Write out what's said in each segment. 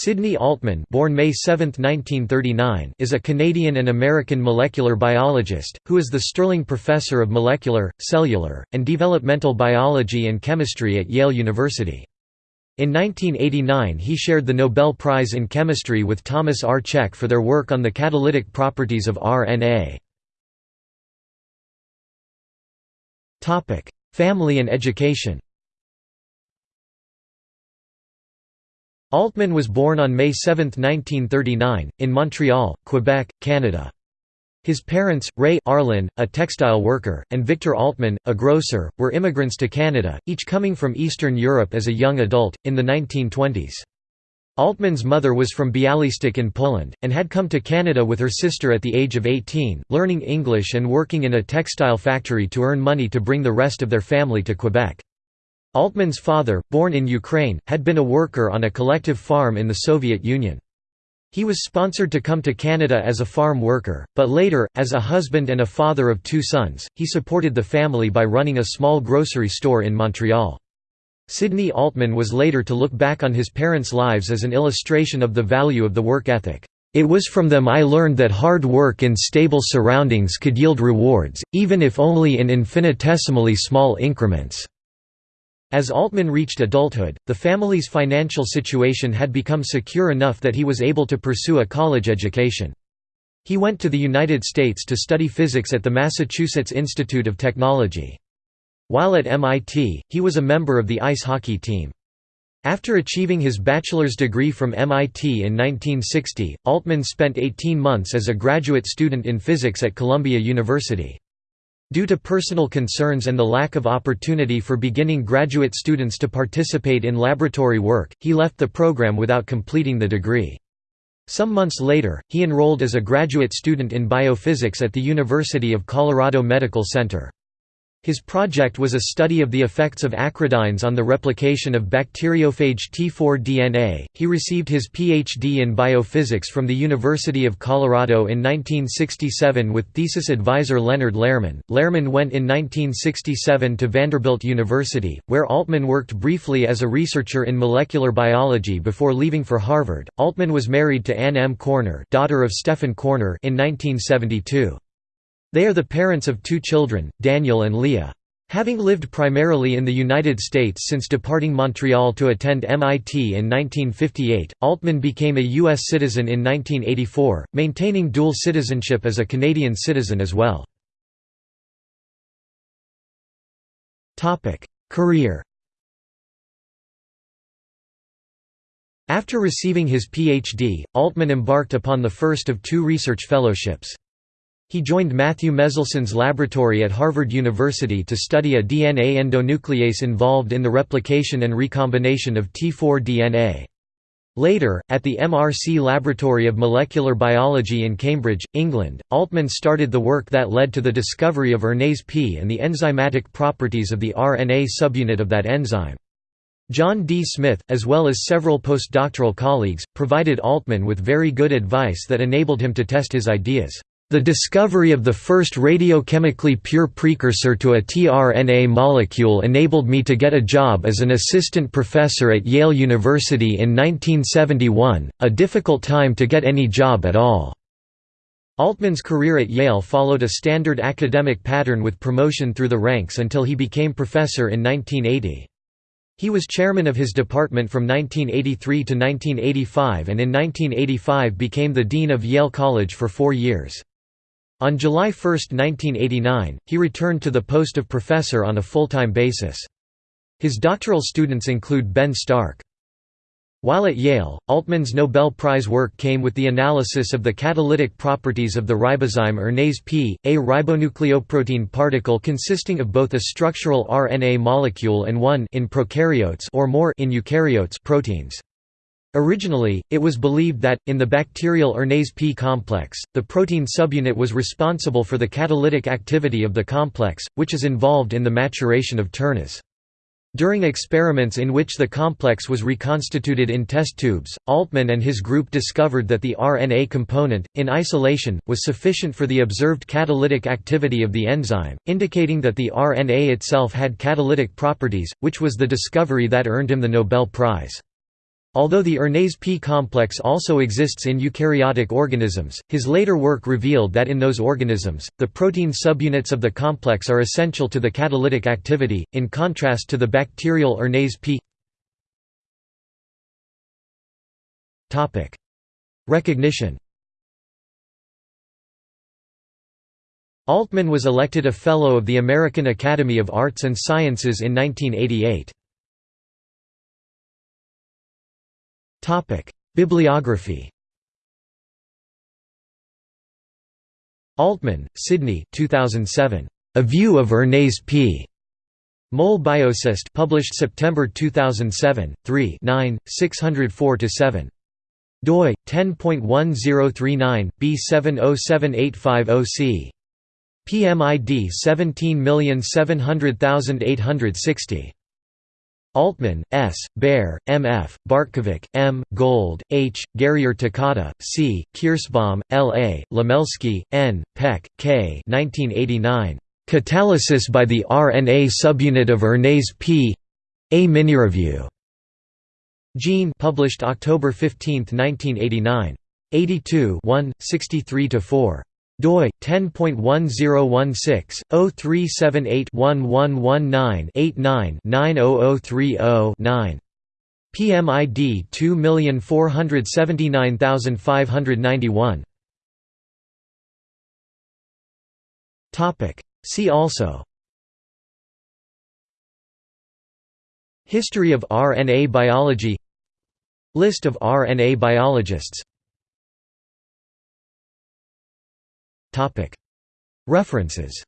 Sidney Altman born May 7, 1939, is a Canadian and American molecular biologist, who is the Sterling Professor of Molecular, Cellular, and Developmental Biology and Chemistry at Yale University. In 1989 he shared the Nobel Prize in Chemistry with Thomas R. Cech for their work on the catalytic properties of RNA. Family and education Altman was born on May 7, 1939, in Montreal, Quebec, Canada. His parents, Ray Arlen, a textile worker, and Victor Altman, a grocer, were immigrants to Canada, each coming from Eastern Europe as a young adult, in the 1920s. Altman's mother was from Bialystok in Poland, and had come to Canada with her sister at the age of 18, learning English and working in a textile factory to earn money to bring the rest of their family to Quebec. Altman's father, born in Ukraine, had been a worker on a collective farm in the Soviet Union. He was sponsored to come to Canada as a farm worker, but later, as a husband and a father of two sons, he supported the family by running a small grocery store in Montreal. Sidney Altman was later to look back on his parents' lives as an illustration of the value of the work ethic. It was from them I learned that hard work in stable surroundings could yield rewards, even if only in infinitesimally small increments. As Altman reached adulthood, the family's financial situation had become secure enough that he was able to pursue a college education. He went to the United States to study physics at the Massachusetts Institute of Technology. While at MIT, he was a member of the ice hockey team. After achieving his bachelor's degree from MIT in 1960, Altman spent 18 months as a graduate student in physics at Columbia University. Due to personal concerns and the lack of opportunity for beginning graduate students to participate in laboratory work, he left the program without completing the degree. Some months later, he enrolled as a graduate student in biophysics at the University of Colorado Medical Center. His project was a study of the effects of acridines on the replication of bacteriophage T4 DNA. He received his PhD in biophysics from the University of Colorado in 1967 with thesis advisor Leonard Lerman. Lerman went in 1967 to Vanderbilt University, where Altman worked briefly as a researcher in molecular biology before leaving for Harvard. Altman was married to Anne M. Corner, daughter of Stephan Corner, in 1972. They are the parents of two children, Daniel and Leah. Having lived primarily in the United States since departing Montreal to attend MIT in 1958, Altman became a U.S. citizen in 1984, maintaining dual citizenship as a Canadian citizen as well. Career After receiving his Ph.D., Altman embarked upon the first of two research fellowships. He joined Matthew Meselson's laboratory at Harvard University to study a DNA endonuclease involved in the replication and recombination of T4 DNA. Later, at the MRC Laboratory of Molecular Biology in Cambridge, England, Altman started the work that led to the discovery of RNase P and the enzymatic properties of the RNA subunit of that enzyme. John D. Smith, as well as several postdoctoral colleagues, provided Altman with very good advice that enabled him to test his ideas. The discovery of the first radiochemically pure precursor to a tRNA molecule enabled me to get a job as an assistant professor at Yale University in 1971, a difficult time to get any job at all. Altman's career at Yale followed a standard academic pattern with promotion through the ranks until he became professor in 1980. He was chairman of his department from 1983 to 1985 and in 1985 became the dean of Yale College for four years. On July 1, 1989, he returned to the post of professor on a full-time basis. His doctoral students include Ben Stark. While at Yale, Altman's Nobel Prize work came with the analysis of the catalytic properties of the ribozyme RNase P, a ribonucleoprotein particle consisting of both a structural RNA molecule and one in prokaryotes or more in eukaryotes proteins. Originally, it was believed that, in the bacterial RNase P complex, the protein subunit was responsible for the catalytic activity of the complex, which is involved in the maturation of ternase. During experiments in which the complex was reconstituted in test tubes, Altman and his group discovered that the RNA component, in isolation, was sufficient for the observed catalytic activity of the enzyme, indicating that the RNA itself had catalytic properties, which was the discovery that earned him the Nobel Prize. Although the RNase P complex also exists in eukaryotic organisms, his later work revealed that in those organisms, the protein subunits of the complex are essential to the catalytic activity, in contrast to the bacterial RNase P. Recognition Altman was elected a Fellow of the American Academy of Arts and Sciences in 1988. Bibliography Altman, Sidney 2007. A View of RNase P. Mol BioSyst published September 2007, 3 604–7. doi 10.1039 B707850C. PMID 17700860. Altman, S., Baer, M. F., Bartkovic, M., Gold, H., Guerrier Takada, C., Kirschbaum, L. A., Lumelsky, N., Peck, K. 1989. Catalysis by the RNA subunit of RNase P. A Minireview. Gene published October 15, 1989. 82 1, 63–4 doi 10.1016-0378-1119-89-90030-9. PMID 2479591. Topic See also History of RNA biology List of RNA biologists References.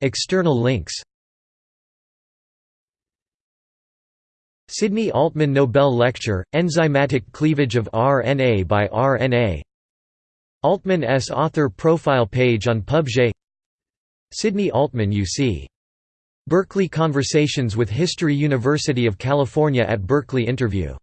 External links. Sidney Altman Nobel Lecture, Enzymatic Cleavage of RNA by RNA Altman S. author profile page on PubJ Sidney Altman UC. Berkeley Conversations with History University of California at Berkeley interview